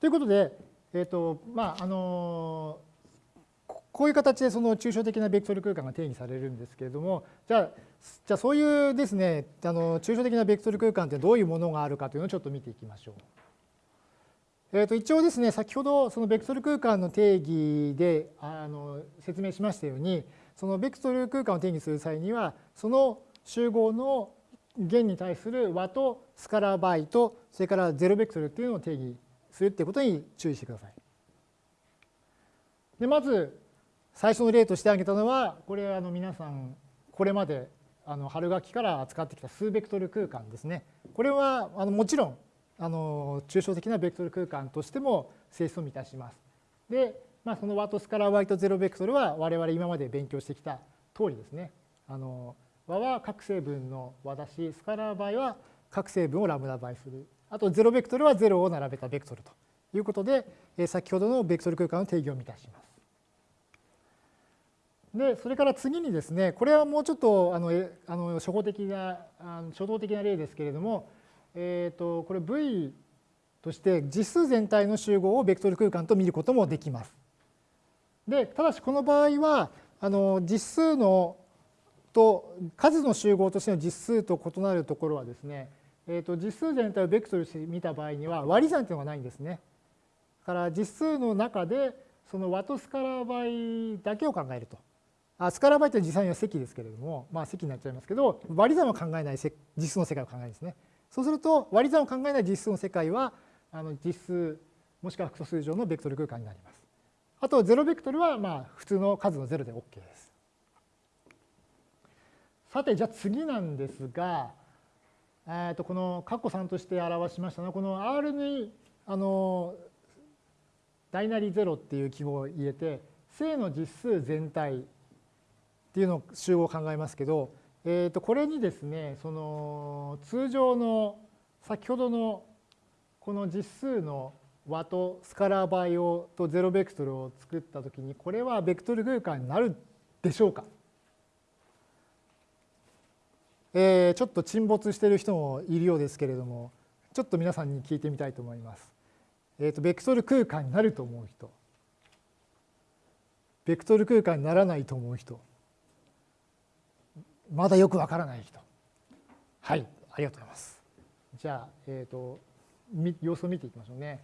ということで、え、ー、と、まあ、あのこういう形でその抽象的なベクトル空間が定義されるんですけれども、じゃあ、じゃあそういうですね、あの抽象的なベクトル空間ってどういうものがあるかというのをちょっと見ていきましょう。えー、と一応ですね、先ほどそのベクトル空間の定義であの説明しましたように、そのベクトル空間を定義する際には、その集合の弦に対する和とスカラーバイと、それからゼロベクトルっていうのを定義するっていうことに注意してください。でまず最初の例として挙げたのは、これあの皆さんこれまであの春学期から扱ってきた数ベクトル空間ですね。これはあのもちろんあの抽象的なベクトル空間としても性質を満たします。で、まあ、その和とスカラー y とゼロベクトルは我々今まで勉強してきた通りですね。あの和は各成分の和だし、スカラー場合は各成分をラムダ倍する。あとゼロベクトルはゼロを並べたベクトルということで、先ほどのベクトル空間の定義を満たします。で、それから次にですね、これはもうちょっとあのあの初歩的な、あの初動的な例ですけれども、えー、とこれ V として実数全体の集合をベクトル空間と見ることもできます。でただしこの場合はあの実数のと数の集合としての実数と異なるところはですね、えー、と実数全体をベクトルして見た場合には割り算というのがないんですね。だから実数の中でその和とスカラー倍だけを考えると。あスカラー倍って実際には積ですけれども、まあ積になっちゃいますけど、割り算を考えない実数の世界を考えるんですね。そうすると割り算を考えない実数の世界はあの実数もしくは複素数上のベクトル空間になります。あとゼロベクトルはまあ普通の数のゼロで OK です。さてじゃあ次なんですが、えー、とこの括弧3として表しましたのはこの R にあの大なり0っていう記号を入れて正の実数全体っていうのを集合を考えますけどえー、とこれにですねその通常の先ほどのこの実数の和とスカラー倍をとゼロベクトルを作ったときにこれはベクトル空間になるでしょうか、えー、ちょっと沈没している人もいるようですけれどもちょっと皆さんに聞いてみたいと思います。えー、とベクトル空間になると思う人ベクトル空間にならないと思う人まだよくわからない人。はい、ありがとうございます。じゃあ、えっ、ー、と、様子を見ていきましょうね。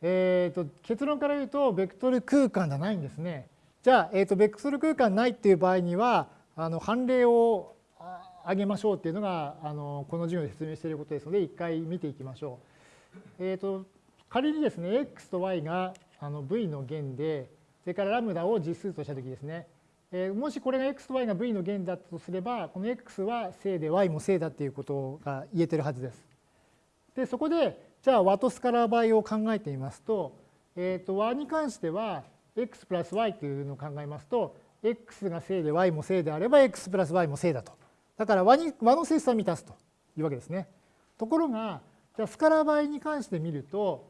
えっ、ー、と、結論から言うと、ベクトル空間じゃないんですね。じゃあ、え、ー、と、ベクトル空間ないっていう場合には、あの判例を挙げましょうっていうのが、あのこの授業で説明していることですので、一回見ていきましょう。えっ、と、仮にですね、x と y があの v の弦で、それからラムダを実数としたときですね、えもしこれが x と y が v の弦だったとすれば、この x は正で y も正だっていうことが言えてるはずです。で、そこで、じゃあ和とスカラー倍を考えてみますと、えっ、ー、と和に関しては x プラス y というのを考えますと、x が正で y も正であれば x プラス y も正だと。だから和に和の性質は満たすというわけですね。ところが、じゃあスカラ倍に関して見ると、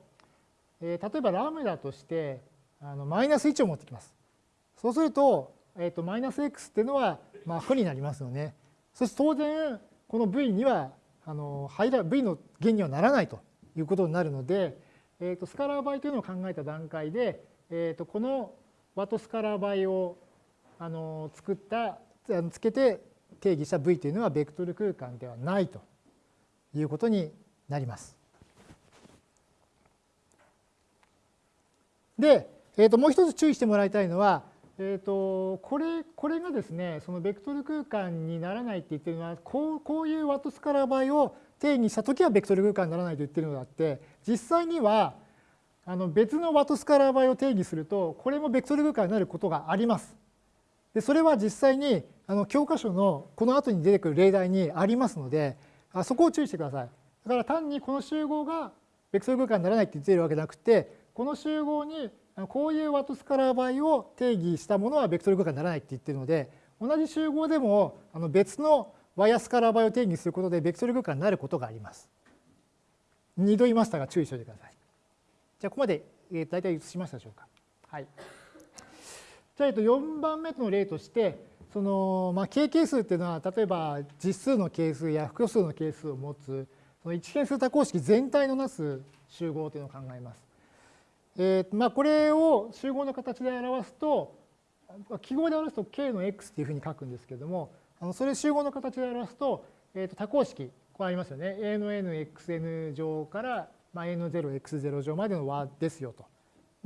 えー、例えばラムダとしてあのマイナス1を持ってきます。そうすると、えー、とマイナス x っていうのはまあ負になりますよね。そして当然この v にはあの入ら v の弦にはならないということになるので、えー、とスカラー倍というのを考えた段階で、えー、とこの和とスカラー倍をあの作ったつけて定義した v というのはベクトル空間ではないということになります。で、えー、ともう一つ注意してもらいたいのはえーと、これこれがですねそのベクトル空間にならないって言ってるのはこうこういうワトスカラー倍を定義したときはベクトル空間にならないと言ってるのであって実際にはあの別のワトスカラー倍を定義するとこれもベクトル空間になることがあります。でそれは実際にあの教科書のこの後に出てくる例題にありますのであそこを注意してください。だから単にこの集合がベクトル空間にならないって言っているわけじゃなくてこの集合にこういうワトスカラー倍を定義したものはベクトル空間にならないって言ってるので同じ集合でもあの別のワイヤスカラー倍を定義することでベクトル空間になることがあります。2度言いましたが注意しておいてください。じゃあここまで大体映しましたでしょうか。はい。じゃあえっと4番目の例としてそのまあ形係数っていうのは例えば実数の係数や複数の係数を持つその一変数多項式全体のなす集合というのを考えます。えーまあ、これを集合の形で表すと記号で表すと k の x っていうふうに書くんですけれどもあのそれ集合の形で表すと,、えー、と多項式こうありますよね a の nxn 乗から、まあ、a の 0x0 乗までの和ですよと。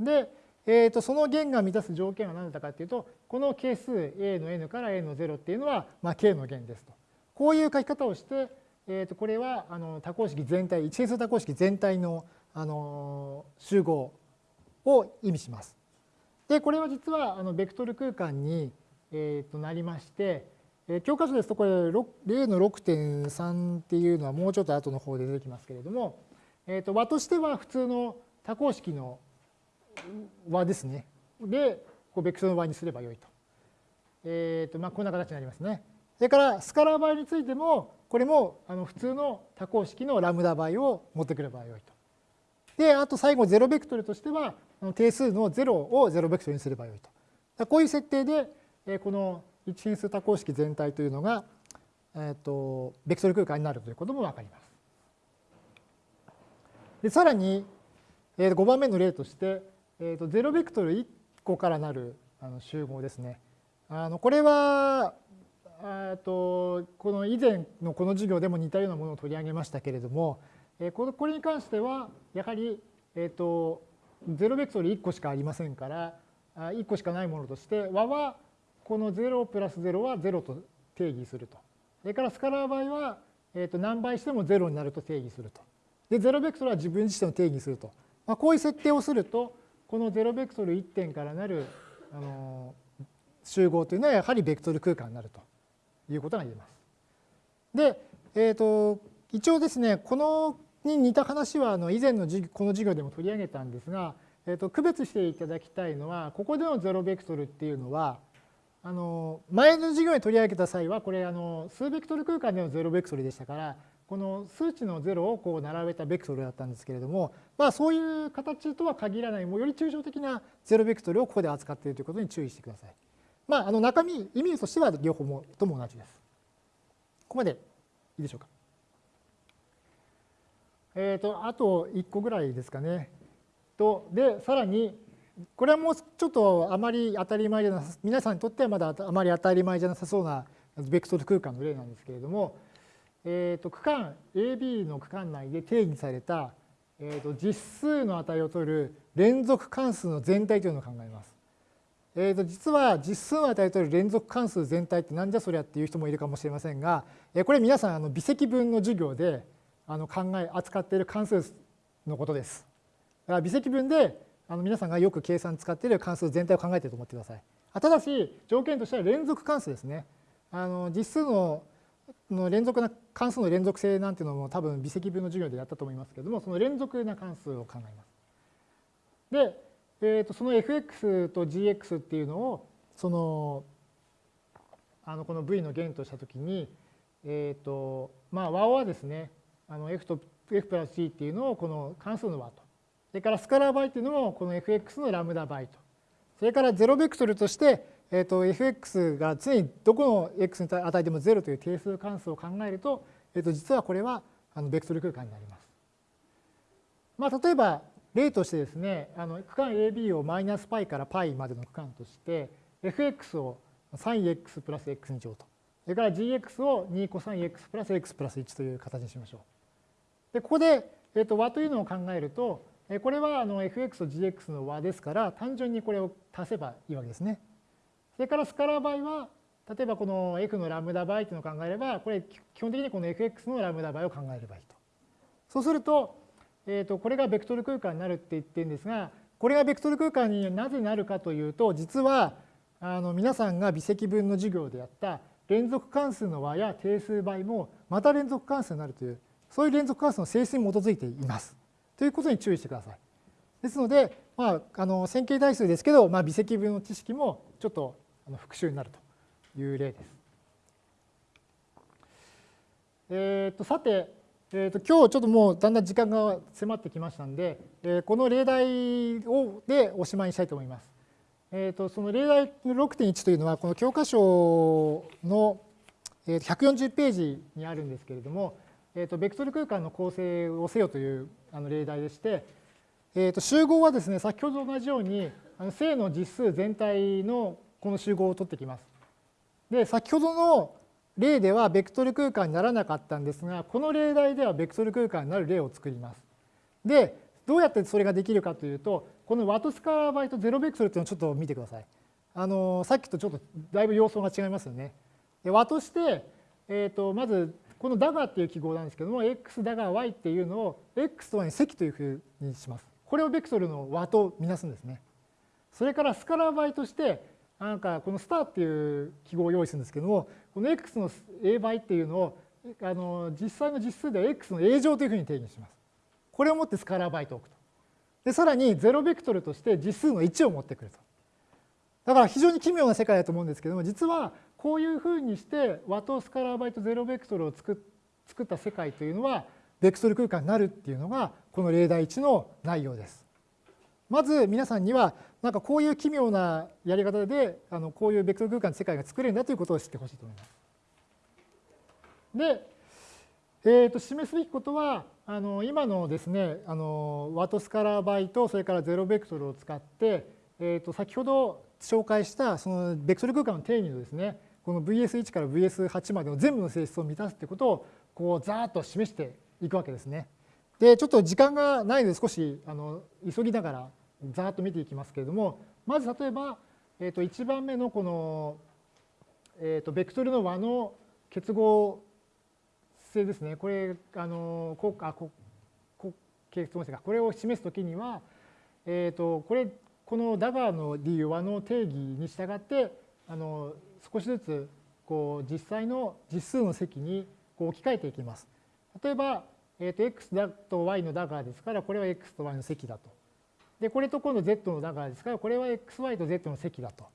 で、えー、とその弦が満たす条件は何だったかっていうとこの係数 a の n から a の0っていうのは、まあ、k の弦ですと。こういう書き方をして、えー、とこれはあの多項式全体一変数多項式全体のあの集合を意味します。でこれは実はあのベクトル空間に、えー、となりまして、え、教科書ですとこれ例の6.3っていうのはもうちょっと後の方で出てきますけれども、えー、と和としては普通の多項式の和ですね。でこうベクトルの和にすればよいと。えーとまあ、こんな形になりますね。それからスカラー倍についてもこれもあの普通の多項式のラムダ倍を持ってくればよいと。であと最後ゼロベクトルとしては定数の0をゼロベクトルにすればよいと。こういう設定でこの一変数多項式全体というのが、えー、とベクトル空間になるということもわかります。でさらに5番目の例として、えー、と0ベクトル1個からなるあの集合ですね。あのこれはとこの以前のこの授業でも似たようなものを取り上げましたけれどもこれに関してはやはり、えー、と0ベクトル1個しかありませんから1個しかないものとして和はこの0プラス0は0と定義すると。それからスカラー場合は、えー、と何倍しても0になると定義すると。で0ベクトルは自分自身を定義すると。まあ、こういう設定をするとこの0ベクトル1点からなるあの集合というのはやはりベクトル空間になるということが言えます。で、えー、と一応ですねこのに似た話はあの以前のこの授業でも取り上げたんですが、えー、と区別していただきたいのはここでのゼロベクトルっていうのはあの前の授業に取り上げた際はこれあの数ベクトル空間でのゼロベクトルでしたからこの数値の0をこう並べたベクトルだったんですけれども、まあ、そういう形とは限らないもうより抽象的なゼロベクトルをここで扱っているということに注意してください。まあ、あの中身意味としては両方もとも同じです。ここまでいいでしょうか。えーと、あと1個ぐらいですかね。とでさらにこれはもうちょっとあまり当たり前じゃなさ皆さんにとってはまだあまり当たり前じゃなさそうなベクトル空間の例なんですけれども、えーと、区間 AB の区間内で定義された、えーと、実数の値を取る連続関数の全体というのを考えます。えー、と実は実数の値を取る連続関数全体ってなんじゃそりゃっていう人もいるかもしれませんが、えこれ皆さんあの微積分の授業であの考え扱っている関数のことです。だから微積分であの皆さんがよく計算使っている関数全体を考えていると思ってください。ただし条件としては連続関数ですね。あの実数のの連続な関数の連続性なんていうのも多分微積分の授業でやったと思いますけれどもその連続な関数を考えます。で、えー、とその fx と gx っていうのをそのあのこの v の弦としたときに、えーとまあ、和はですねあの f と f プラス g っていうのをこの関数の和とそれからスカラー倍っていうのもこの fx のラムダ倍とそれからゼロベクトルとしてえーと、fx が常にどこの x に与えても0という定数関数を考えると,、えーと、実はこれはあのベクトル空間になります。まあ、例えば例としてですねあの区間 AB をマイナス π から π までの区間として fx を 3x プラス x 2乗とそれから gx を2コ 3x プラス x プラス1という形にしましょう。でここで、えーと、和というのを考えるとこれはあの fx と gx の和ですから単純にこれを足せばいいわけですね。それからスカラー倍は例えばこの f のラムダ倍というのを考えればこれ基本的にこの fx のラムダ倍を考えればいいと。そうすると,、えー、とこれがベクトル空間になるって言ってるんですがこれがベクトル空間になぜなるかというと実はあの皆さんが微積分の授業でやった連続関数の和や定数倍もまた連続関数になるというそういう連続関数の性質に基づいています。ということに注意してください。ですので、まあ、あの線形代数ですけど、まあ、微積分の知識もちょっと復習になるという例です。えー、とさて、えー、と今日ちょっともうだんだん時間が迫ってきましたんで、えー、この例題をでおしまいにしたいと思います。えー、とその例題の6.1というのはこの教科書の140ページにあるんですけれども、えー、とベクトル空間の構成をせよというあの例題でして、えー、と集合はですね先ほどと同じようにあの正の実数全体のこの集合を取ってきます。で先ほどの例ではベクトル空間にならなかったんですがこの例題ではベクトル空間になる例を作ります。でどうやってそれができるかというとこのワトスカーバイトゼロベクトルっていうのをちょっと見てください。あのさっきとちょっとだいぶ様相が違いますよね。で和として、えー、とまずこのダガーっていう記号なんですけども x ダガー y っていうのを x とはに積というふうにします。これをベクトルの和とみなすんですね。それからスカラー倍としてなんかこのスターっていう記号を用意するんですけどもこの x の a 倍っていうのをあの実際の実数では x の a 乗というふうに定義します。これをもってスカラー倍と置くと。でさらに0ベクトルとして実数の1を持ってくると。だから非常に奇妙な世界だと思うんですけども実はこういうふうにして和とスカラー倍とゼロベクトルを作った世界というのはベクトル空間になるっていうのがこの例題1の内容です。まず皆さんにはなんかこういう奇妙なやり方であのこういうベクトル空間の世界が作れるんだということを知ってほしいと思います。で、えー、と示すべきことはあの今のですねあのワトスカラー倍とそれからゼロベクトルを使って、えー、と先ほど紹介したそのベクトル空間の定義のですねこの VS1 から VS8 までの全部の性質を満たすということをこうざーっと示していくわけですね。でちょっと時間がないので少しあの急ぎながらざーっと見ていきますけれどもまず例えば、えー、と1番目のこの、えー、とベクトルの和の結合性ですねこれあのこあここ結合性がこれを示すときには、えー、とこれこのダガーの理由和の定義に従ってあの少しずつこう実際の実数の積にこう置き換えていきます。例えば、えー、と x だと y のダガーですからこれは x と y の積だと。でこれと今度 z のダガーですか？らこれは xy と z の積だと。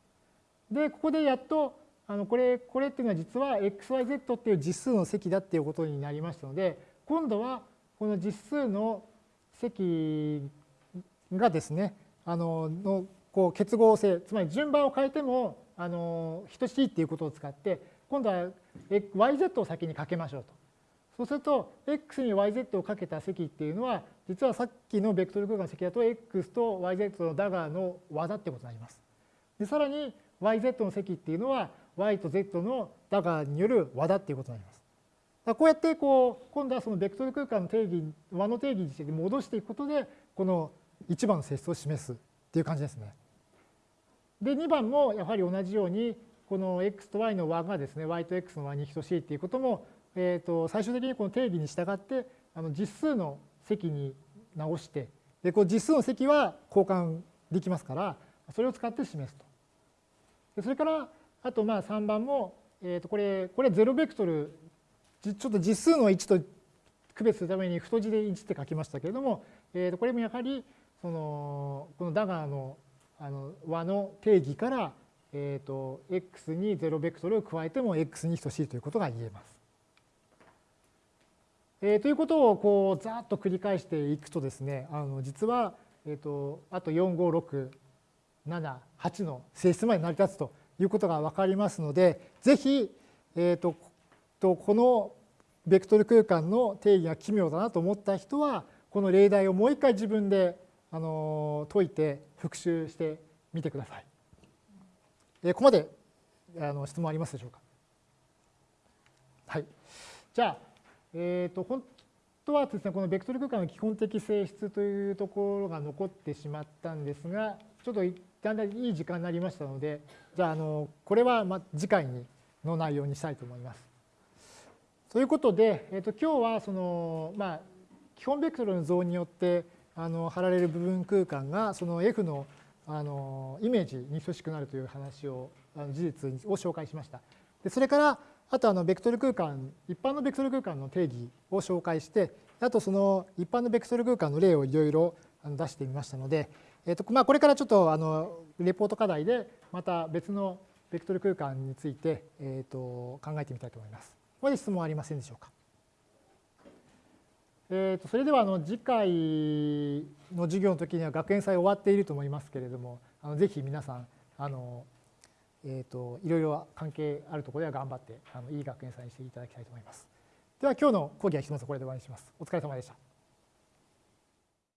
でここでやっとあのこれこれっていうのは実は xyz っていう実数の積だっていうことになりましたので今度はこの実数の積がですねあののこう結合性つまり順番を変えてもあの等しいっていうことを使って今度は yz を先にかけましょうと。そうすると x に yz をかけた積っていうのは実はさっきのベクトル空間の積だと x と yz のダガーの和だってことになります。でさらに yz の積っていうのは y と z のダガーによる和だっていうことになります。だこうやってこう今度はそのベクトル空間の定義和の定義に戻していくことでこの1番の性質を示すっていう感じですね。で2番もやはり同じようにこの x と y の和がですね y と x の和に等しいっていうこともえー、と最終的にこの定義に従ってあの実数の積に直してでこう実数の積は交換できますからそれを使って示すと。でそれからあとまあ3番も、えー、とこれこれ0ベクトルちょっと実数の1と区別するために太字で1って書きましたけれども、えー、とこれもやはりそのこのダガーのあの和の定義から、えー、と x に0ベクトルを加えても x に等しいということが言えます。えー、ということをこうざっと繰り返していくとですねあの実は、えーと、あと4567 8の性質まで成り立つということが分かりますのでぜひ、えーと、とこのベクトル空間の定義が奇妙だなと思った人はこの例題をもう一回自分であの解いて復習してみてください。えー、ここまであの質問ありますでしょうか？はい。じゃあえーと、本当はですねこのベクトル空間の基本的性質というところが残ってしまったんですがちょっとだんだんいい時間になりましたのでじゃああのこれはま次回にの内容にしたいと思います。ということで、えーと、今日はその、まあ、基本ベクトルの像によってあの貼られる部分空間がその F のあのイメージに等しくなるという話をあの事実を紹介しました。でそれからあとあのベクトル空間一般のベクトル空間の定義を紹介してあとその一般のベクトル空間の例をいろいろ出してみましたので、えーとまあ、これからちょっとあのレポート課題でまた別のベクトル空間について、えー、と考えてみたいと思います。ここで質問ありませんでしょうか？えー、とそれではあの次回の授業の時には学園祭終わっていると思いますけれどもあのぜひ皆さんあのえーと、いろいろ関係あるところでは頑張ってあのいい学園祭にしていただきたいと思います。では今日の講義は一つこれで終わりにします。お疲れ様でした。